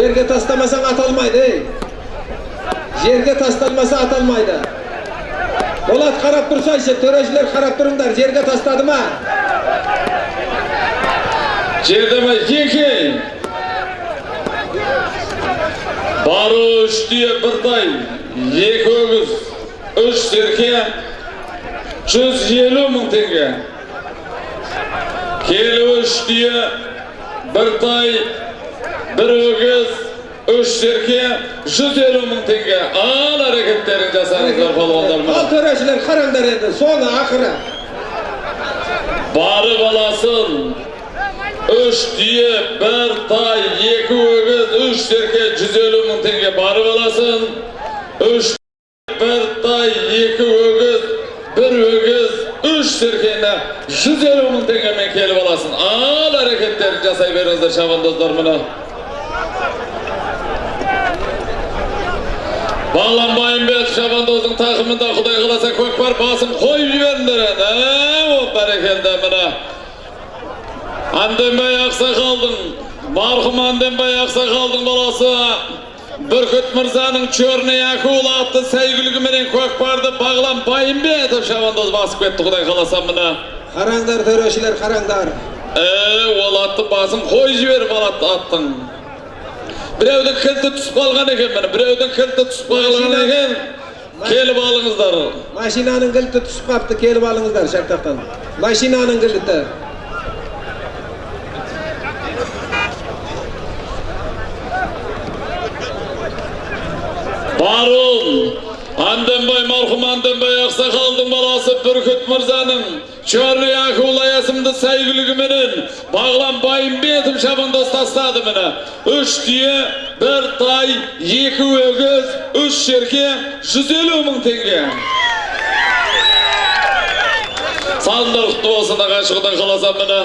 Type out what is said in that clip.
Жерге тастамасаң аталмайды, ей. Жерге тасталмаса аталмайды. Болат қарап тұрсайшы, төрешілер қарап тұрыңдар, жерге тастады ма? Жердеме екі. Бары үш түйе бір тай, екі өгіз, үш серке, жүз елу мың теңге. Келі үш түйе, бір тай, бір өгіз, үш серке, жүз елу мың теңге. Ал әрекеттерін жасаңыздар балуандар Ал төрешілер қараңдар енді, соны ақыры. Бары баласын үш түйе, бір тай, екі өгіз, үш серке, жүз елу мың теңге бары баласын. Үш бір тай, екі өгіз, бір өгіз, үш серкені жүз елу мың теңгемен келіп аласың. Ал әрекеттерін жасай беріңіздер шабандоздар мұны. Бағлан Байымбет шабандоздың тақымында құдай қаласа көкпар басын қойып жіберіңдер енді. О бәрекелді міне. Анденбай Ақсақалдың, марқұм Анденбай Ақсақалдың баласы Бүркіт Мырзаның Черный акула атты сәйгүлігіменен көкпарды Бағлан Байымбетов шабандоз басып кетті құдай қаласа міне. Қараңдар төрешілер, қараңдар. Ол атты басын қой жіберіп алады аттың. Біреудің кілті түсіп қалған екен міне, біреудің кілті түсіп қалған екен. Келіп алыңыздар. Машинаның кілті түсіп қапты, келіп алыңыздар шартақтан. Машинаның кілті. Барул, Анденбай марқұм Анденбай Ақсақалдың баласы Бүркіт Мырзаның Черный акула есімді сәйгүлігіменен Бағлан Байымбетов шабандоз тастады міне. Үш түйе, бір тай, екі өгіз, үш шерке, жүз елу мың теңге. Салындар құтты болсын қаласам міне.